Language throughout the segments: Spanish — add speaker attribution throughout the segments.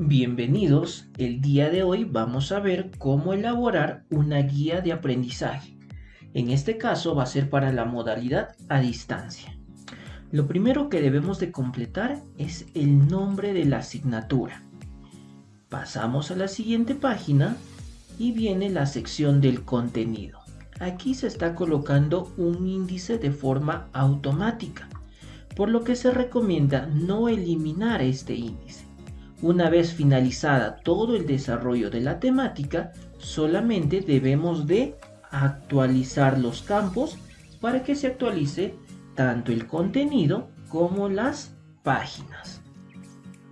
Speaker 1: Bienvenidos, el día de hoy vamos a ver cómo elaborar una guía de aprendizaje. En este caso va a ser para la modalidad a distancia. Lo primero que debemos de completar es el nombre de la asignatura. Pasamos a la siguiente página y viene la sección del contenido. Aquí se está colocando un índice de forma automática, por lo que se recomienda no eliminar este índice una vez finalizada todo el desarrollo de la temática, solamente debemos de actualizar los campos para que se actualice tanto el contenido como las páginas.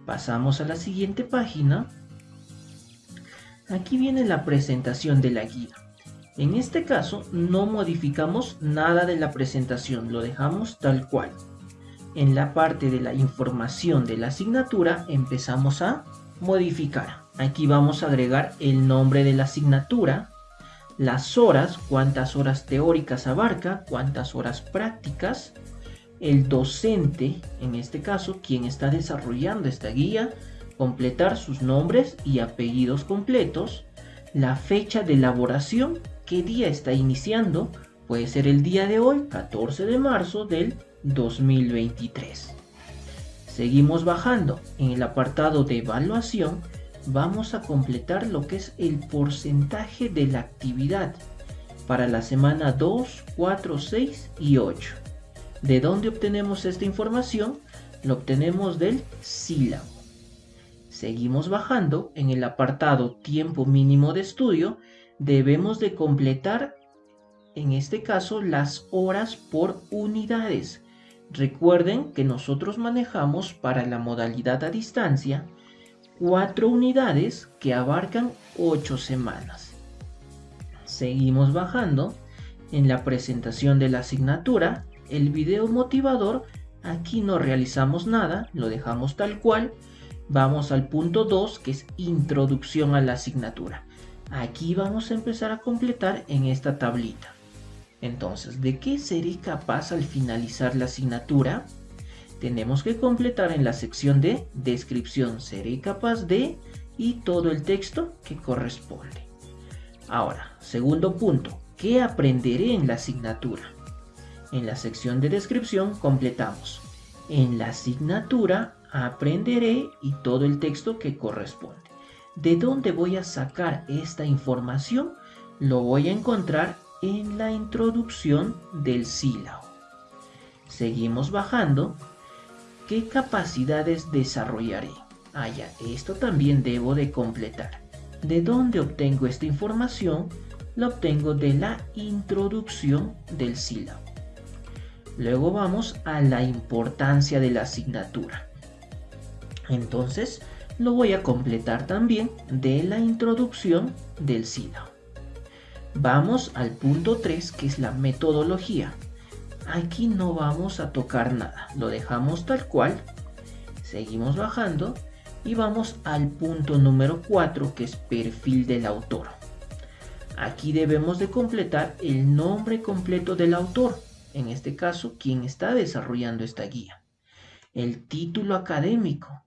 Speaker 1: Pasamos a la siguiente página. Aquí viene la presentación de la guía. En este caso no modificamos nada de la presentación, lo dejamos tal cual en la parte de la información de la asignatura empezamos a modificar. Aquí vamos a agregar el nombre de la asignatura, las horas, cuántas horas teóricas abarca, cuántas horas prácticas, el docente, en este caso, quien está desarrollando esta guía, completar sus nombres y apellidos completos, la fecha de elaboración, qué día está iniciando, puede ser el día de hoy, 14 de marzo del 2023. Seguimos bajando. En el apartado de evaluación vamos a completar lo que es el porcentaje de la actividad para la semana 2, 4, 6 y 8. ¿De dónde obtenemos esta información? Lo obtenemos del sílabo. Seguimos bajando. En el apartado tiempo mínimo de estudio debemos de completar en este caso las horas por unidades Recuerden que nosotros manejamos para la modalidad a distancia cuatro unidades que abarcan 8 semanas. Seguimos bajando. En la presentación de la asignatura, el video motivador, aquí no realizamos nada, lo dejamos tal cual. Vamos al punto 2 que es introducción a la asignatura. Aquí vamos a empezar a completar en esta tablita. Entonces, ¿de qué seré capaz al finalizar la asignatura? Tenemos que completar en la sección de descripción seré capaz de y todo el texto que corresponde. Ahora, segundo punto, ¿qué aprenderé en la asignatura? En la sección de descripción completamos. En la asignatura aprenderé y todo el texto que corresponde. ¿De dónde voy a sacar esta información? Lo voy a encontrar en la introducción del sílabo. Seguimos bajando. ¿Qué capacidades desarrollaré? Ah, ya, esto también debo de completar. ¿De dónde obtengo esta información? La obtengo de la introducción del sílabo. Luego vamos a la importancia de la asignatura. Entonces, lo voy a completar también de la introducción del sílabo. Vamos al punto 3 que es la metodología. Aquí no vamos a tocar nada, lo dejamos tal cual. Seguimos bajando y vamos al punto número 4 que es perfil del autor. Aquí debemos de completar el nombre completo del autor, en este caso quien está desarrollando esta guía. El título académico,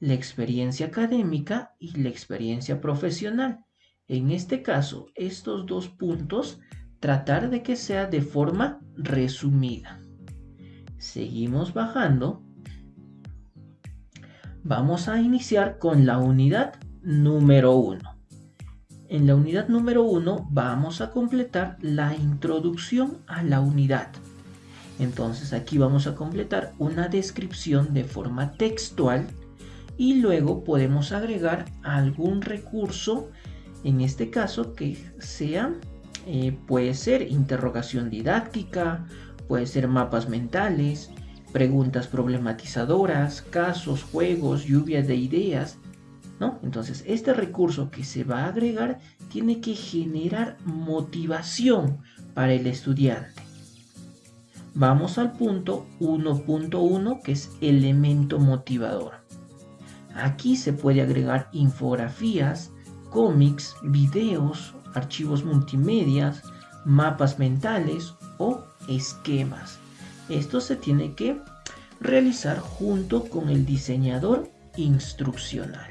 Speaker 1: la experiencia académica y la experiencia profesional. En este caso, estos dos puntos, tratar de que sea de forma resumida. Seguimos bajando. Vamos a iniciar con la unidad número 1. En la unidad número 1 vamos a completar la introducción a la unidad. Entonces aquí vamos a completar una descripción de forma textual y luego podemos agregar algún recurso en este caso que sea, eh, puede ser interrogación didáctica, puede ser mapas mentales, preguntas problematizadoras, casos, juegos, lluvias de ideas, ¿no? Entonces, este recurso que se va a agregar tiene que generar motivación para el estudiante. Vamos al punto 1.1 que es elemento motivador. Aquí se puede agregar infografías, cómics, videos, archivos multimedia, mapas mentales o esquemas. Esto se tiene que realizar junto con el diseñador instruccional.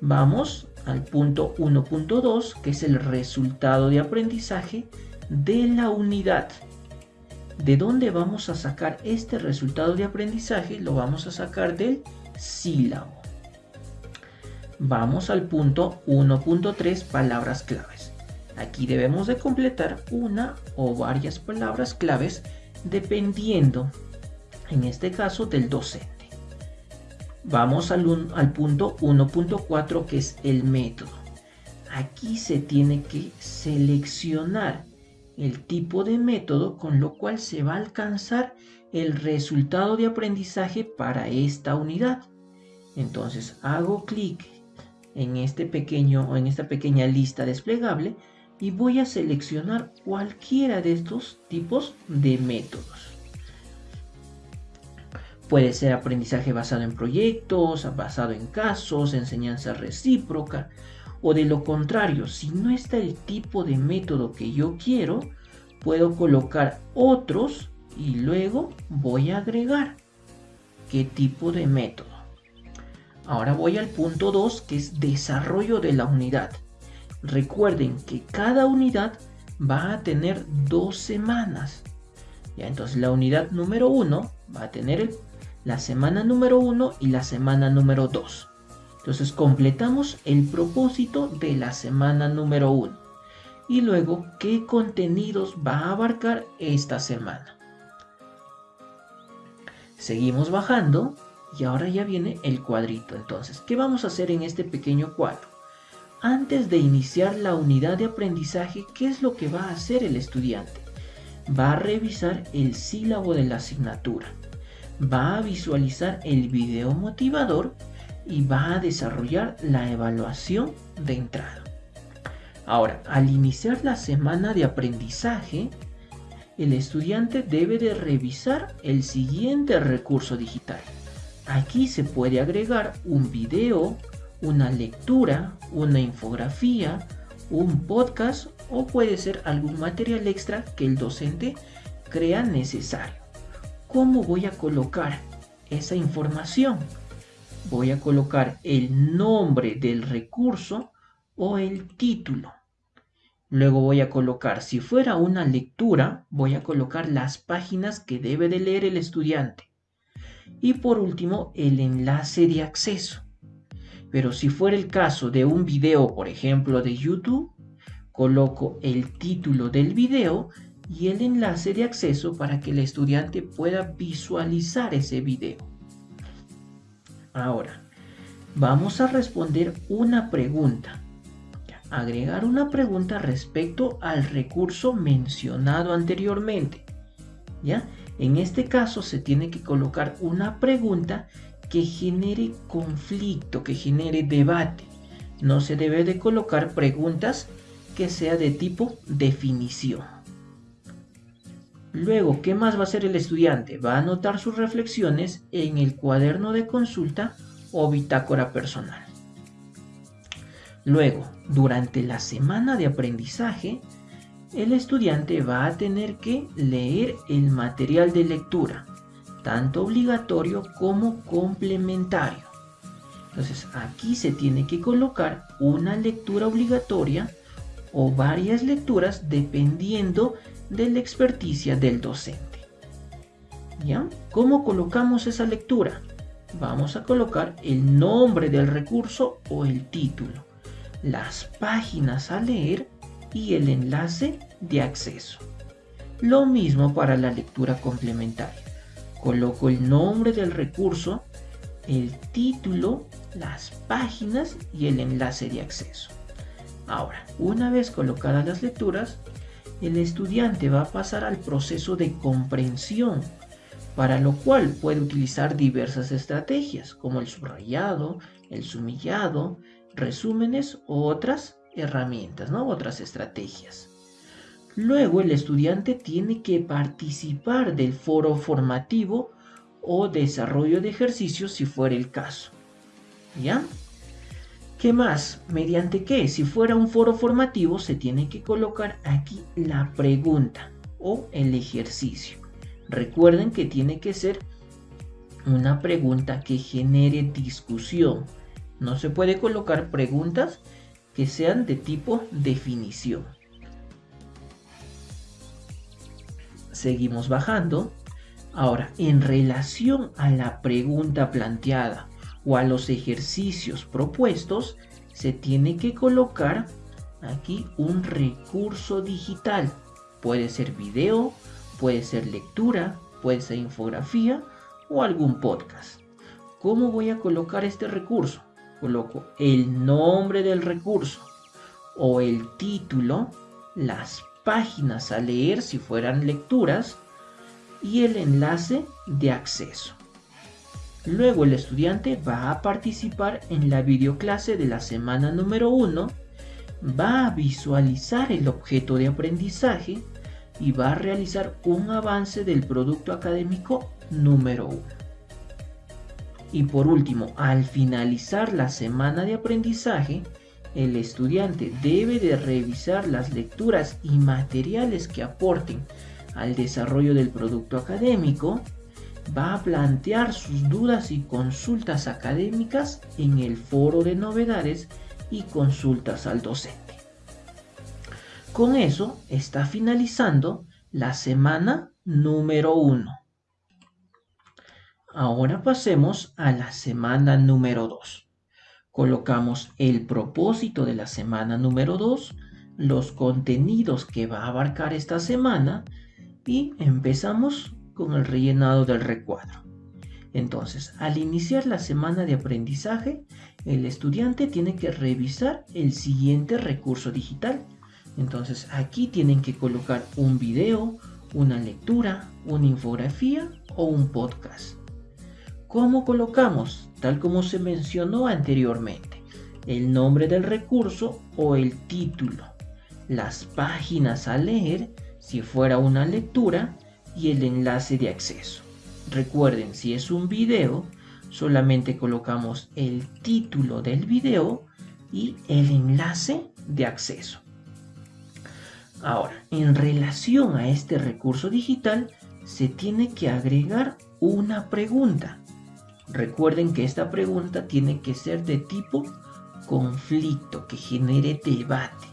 Speaker 1: Vamos al punto 1.2, que es el resultado de aprendizaje de la unidad. ¿De dónde vamos a sacar este resultado de aprendizaje? Lo vamos a sacar del sílabo. Vamos al punto 1.3, palabras claves. Aquí debemos de completar una o varias palabras claves dependiendo, en este caso, del docente. Vamos al, al punto 1.4 que es el método. Aquí se tiene que seleccionar el tipo de método con lo cual se va a alcanzar el resultado de aprendizaje para esta unidad. Entonces hago clic en este pequeño o en esta pequeña lista desplegable y voy a seleccionar cualquiera de estos tipos de métodos. Puede ser aprendizaje basado en proyectos, basado en casos, enseñanza recíproca, o de lo contrario, si no está el tipo de método que yo quiero, puedo colocar otros y luego voy a agregar qué tipo de método. Ahora voy al punto 2 que es desarrollo de la unidad. Recuerden que cada unidad va a tener dos semanas. Ya, entonces la unidad número 1 va a tener la semana número 1 y la semana número 2. Entonces completamos el propósito de la semana número 1. Y luego, ¿qué contenidos va a abarcar esta semana? Seguimos bajando y ahora ya viene el cuadrito. Entonces, ¿qué vamos a hacer en este pequeño cuadro? Antes de iniciar la unidad de aprendizaje, ¿qué es lo que va a hacer el estudiante? Va a revisar el sílabo de la asignatura va a visualizar el video motivador y va a desarrollar la evaluación de entrada. Ahora, al iniciar la semana de aprendizaje, el estudiante debe de revisar el siguiente recurso digital. Aquí se puede agregar un video, una lectura, una infografía, un podcast o puede ser algún material extra que el docente crea necesario. ¿Cómo voy a colocar esa información? Voy a colocar el nombre del recurso o el título. Luego voy a colocar, si fuera una lectura, voy a colocar las páginas que debe de leer el estudiante. Y por último, el enlace de acceso. Pero si fuera el caso de un video, por ejemplo, de YouTube, coloco el título del video y el enlace de acceso para que el estudiante pueda visualizar ese video. Ahora, vamos a responder una pregunta. Agregar una pregunta respecto al recurso mencionado anteriormente. ¿Ya? En este caso se tiene que colocar una pregunta que genere conflicto, que genere debate. No se debe de colocar preguntas que sea de tipo definición. Luego, ¿qué más va a hacer el estudiante? Va a anotar sus reflexiones en el cuaderno de consulta o bitácora personal. Luego, durante la semana de aprendizaje, el estudiante va a tener que leer el material de lectura, tanto obligatorio como complementario. Entonces aquí se tiene que colocar una lectura obligatoria o varias lecturas dependiendo de la experticia del docente. ¿Ya? ¿Cómo colocamos esa lectura? Vamos a colocar el nombre del recurso o el título, las páginas a leer y el enlace de acceso. Lo mismo para la lectura complementaria. Coloco el nombre del recurso, el título, las páginas y el enlace de acceso. Ahora, una vez colocadas las lecturas, el estudiante va a pasar al proceso de comprensión, para lo cual puede utilizar diversas estrategias como el subrayado, el sumillado, resúmenes u otras herramientas, ¿no? otras estrategias. Luego el estudiante tiene que participar del foro formativo o desarrollo de ejercicios si fuera el caso. ¿Ya? ¿Qué más? ¿Mediante qué? Si fuera un foro formativo, se tiene que colocar aquí la pregunta o el ejercicio. Recuerden que tiene que ser una pregunta que genere discusión, No se puede colocar preguntas que sean de tipo definición. Seguimos bajando. Ahora, en relación a la pregunta planteada o a los ejercicios propuestos, se tiene que colocar aquí un recurso digital. Puede ser video, puede ser lectura, puede ser infografía o algún podcast. ¿Cómo voy a colocar este recurso? Coloco el nombre del recurso o el título, las páginas a leer si fueran lecturas y el enlace de acceso. Luego el estudiante va a participar en la videoclase de la semana número 1, va a visualizar el objeto de aprendizaje y va a realizar un avance del producto académico número 1. Y por último, al finalizar la semana de aprendizaje, el estudiante debe de revisar las lecturas y materiales que aporten al desarrollo del producto académico, va a plantear sus dudas y consultas académicas en el foro de novedades y consultas al docente. Con eso está finalizando la semana número 1. Ahora pasemos a la semana número 2. Colocamos el propósito de la semana número 2, los contenidos que va a abarcar esta semana y empezamos con el rellenado del recuadro. Entonces, al iniciar la semana de aprendizaje, el estudiante tiene que revisar el siguiente recurso digital. Entonces, aquí tienen que colocar un video, una lectura, una infografía o un podcast. ¿Cómo colocamos? Tal como se mencionó anteriormente, el nombre del recurso o el título, las páginas a leer, si fuera una lectura, y el enlace de acceso. Recuerden, si es un video, solamente colocamos el título del video y el enlace de acceso. Ahora, en relación a este recurso digital, se tiene que agregar una pregunta. Recuerden que esta pregunta tiene que ser de tipo conflicto, que genere debate.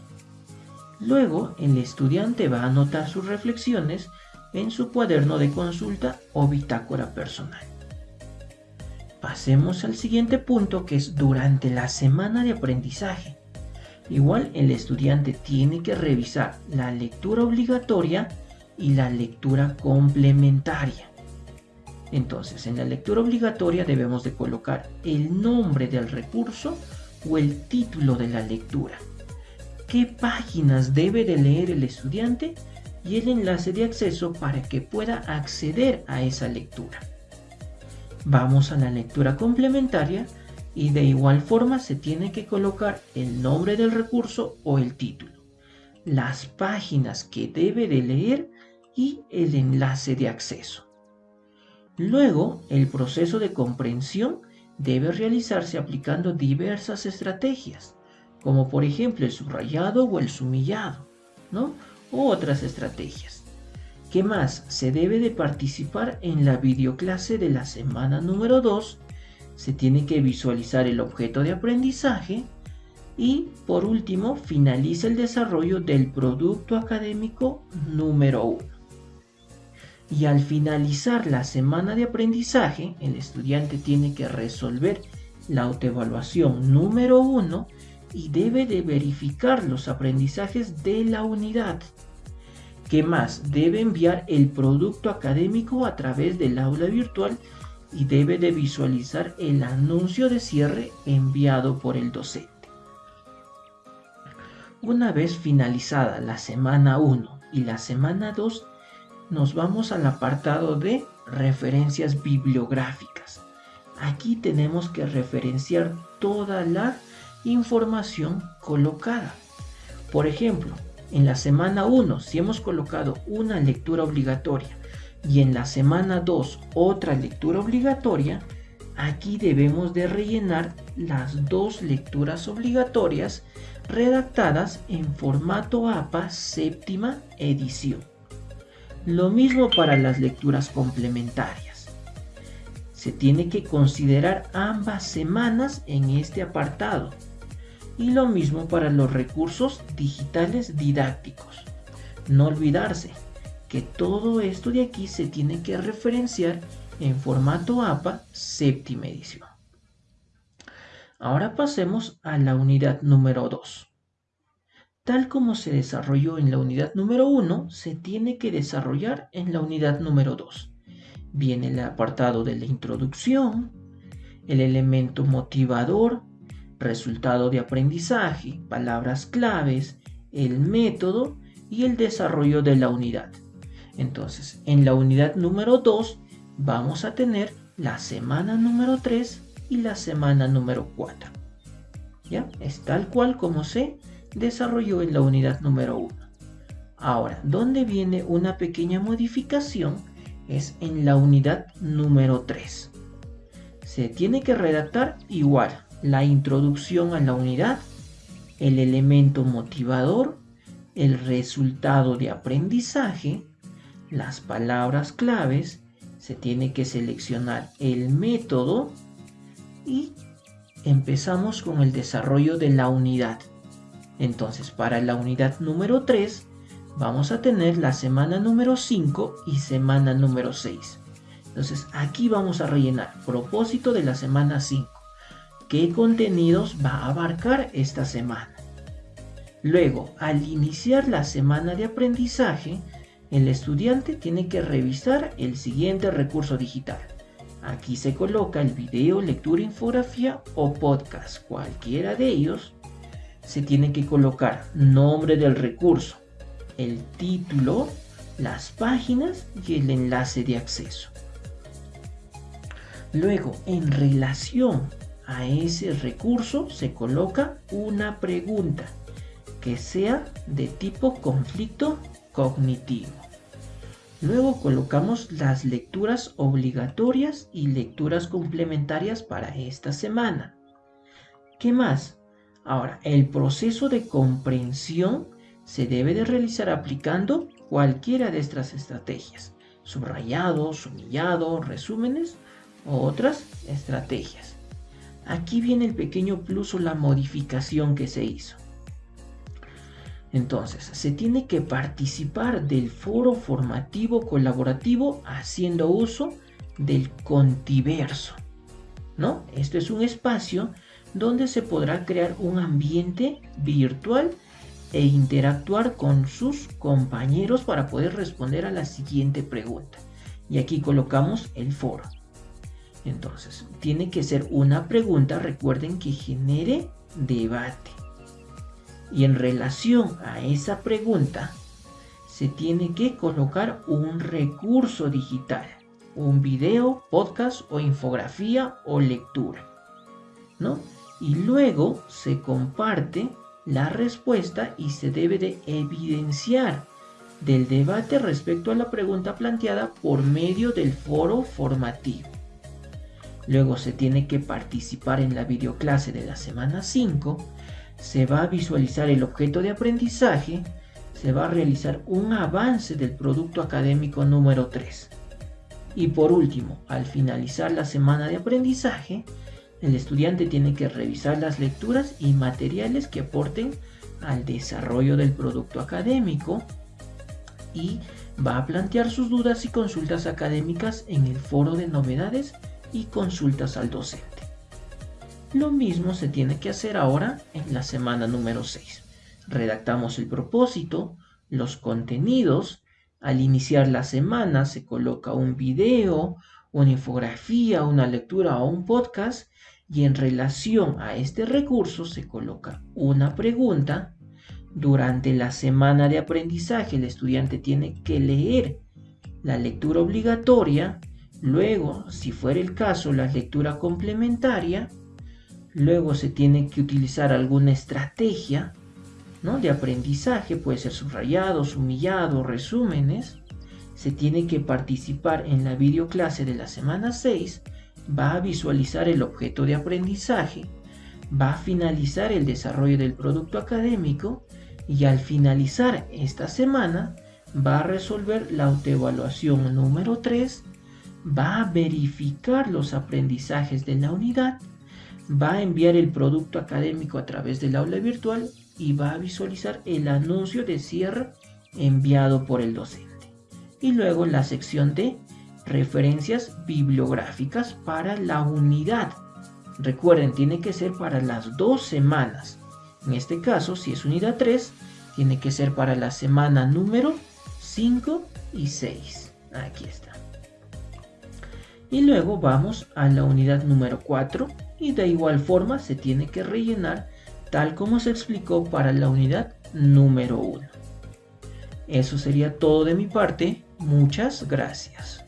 Speaker 1: Luego, el estudiante va a anotar sus reflexiones en su cuaderno de consulta o bitácora personal. Pasemos al siguiente punto que es durante la semana de aprendizaje. Igual el estudiante tiene que revisar la lectura obligatoria y la lectura complementaria. Entonces, en la lectura obligatoria debemos de colocar el nombre del recurso o el título de la lectura. ¿Qué páginas debe de leer el estudiante y el enlace de acceso para que pueda acceder a esa lectura. Vamos a la lectura complementaria y de igual forma se tiene que colocar el nombre del recurso o el título, las páginas que debe de leer y el enlace de acceso. Luego, el proceso de comprensión debe realizarse aplicando diversas estrategias, como por ejemplo el subrayado o el sumillado, ¿no? u otras estrategias. ¿Qué más? Se debe de participar en la videoclase de la semana número 2. Se tiene que visualizar el objeto de aprendizaje. Y por último, finaliza el desarrollo del producto académico número 1. Y al finalizar la semana de aprendizaje, el estudiante tiene que resolver la autoevaluación número 1 y debe de verificar los aprendizajes de la unidad. ¿Qué más? Debe enviar el producto académico a través del aula virtual y debe de visualizar el anuncio de cierre enviado por el docente. Una vez finalizada la semana 1 y la semana 2, nos vamos al apartado de referencias bibliográficas. Aquí tenemos que referenciar toda la información colocada. Por ejemplo, en la semana 1, si hemos colocado una lectura obligatoria y en la semana 2 otra lectura obligatoria, aquí debemos de rellenar las dos lecturas obligatorias redactadas en formato APA séptima edición. Lo mismo para las lecturas complementarias. se tiene que considerar ambas semanas en este apartado. Y lo mismo para los recursos digitales didácticos. No olvidarse que todo esto de aquí se tiene que referenciar en formato APA séptima edición. Ahora pasemos a la unidad número 2. Tal como se desarrolló en la unidad número 1, se tiene que desarrollar en la unidad número 2. Viene el apartado de la introducción, el elemento motivador, resultado de aprendizaje, palabras claves, el método y el desarrollo de la unidad. Entonces, en la unidad número 2 vamos a tener la semana número 3 y la semana número 4. ¿Ya? Es tal cual como se desarrolló en la unidad número 1. Ahora, donde viene una pequeña modificación es en la unidad número 3. Se tiene que redactar igual la introducción a la unidad, el elemento motivador, el resultado de aprendizaje, las palabras claves, se tiene que seleccionar el método y empezamos con el desarrollo de la unidad. Entonces, para la unidad número 3, vamos a tener la semana número 5 y semana número 6. Entonces, aquí vamos a rellenar propósito de la semana 5. ¿Qué contenidos va a abarcar esta semana? Luego, al iniciar la semana de aprendizaje, el estudiante tiene que revisar el siguiente recurso digital. Aquí se coloca el video, lectura, infografía o podcast. Cualquiera de ellos se tiene que colocar nombre del recurso, el título, las páginas y el enlace de acceso. Luego, en relación a ese recurso, se coloca una pregunta que sea de tipo conflicto cognitivo. Luego colocamos las lecturas obligatorias y lecturas complementarias para esta semana. ¿Qué más? Ahora, el proceso de comprensión se debe de realizar aplicando cualquiera de estas estrategias. Subrayado, sumillado, resúmenes o otras estrategias. Aquí viene el pequeño plus o la modificación que se hizo. Entonces, se tiene que participar del foro formativo colaborativo haciendo uso del contiverso. ¿No? Esto es un espacio donde se podrá crear un ambiente virtual e interactuar con sus compañeros para poder responder a la siguiente pregunta. Y aquí colocamos el foro. Entonces, tiene que ser una pregunta, recuerden que genere debate. Y en relación a esa pregunta, se tiene que colocar un recurso digital, un video, podcast o infografía o lectura, ¿no? Y luego se comparte la respuesta y se debe de evidenciar del debate respecto a la pregunta planteada por medio del foro formativo. Luego se tiene que participar en la videoclase de la semana 5 se va a visualizar el objeto de aprendizaje, se va a realizar un avance del producto académico número 3. Y por último, al finalizar la semana de aprendizaje, el estudiante tiene que revisar las lecturas y materiales que aporten al desarrollo del producto académico y va a plantear sus dudas y consultas académicas en el foro de novedades y consultas al docente. Lo mismo se tiene que hacer ahora en la semana número 6. Redactamos el propósito, los contenidos. Al iniciar la semana se coloca un video, una infografía, una lectura o un podcast y en relación a este recurso se coloca una pregunta. Durante la semana de aprendizaje el estudiante tiene que leer la lectura obligatoria, luego, si fuera el caso, la lectura complementaria Luego se tiene que utilizar alguna estrategia ¿no? de aprendizaje, puede ser subrayados, humillados, resúmenes. Se tiene que participar en la videoclase de la semana 6, va a visualizar el objeto de aprendizaje, va a finalizar el desarrollo del producto académico y al finalizar esta semana va a resolver la autoevaluación número 3 va a verificar los aprendizajes de la unidad, va a enviar el producto académico a través del aula virtual y va a visualizar el anuncio de cierre enviado por el docente. Y luego la sección de referencias bibliográficas para la unidad. Recuerden, tiene que ser para las dos semanas. En este caso, si es unidad 3, tiene que ser para la semana número 5 y 6. Aquí está. Y luego vamos a la unidad número 4 y de igual forma se tiene que rellenar tal como se explicó para la unidad número 1. Eso sería todo de mi parte. Muchas gracias.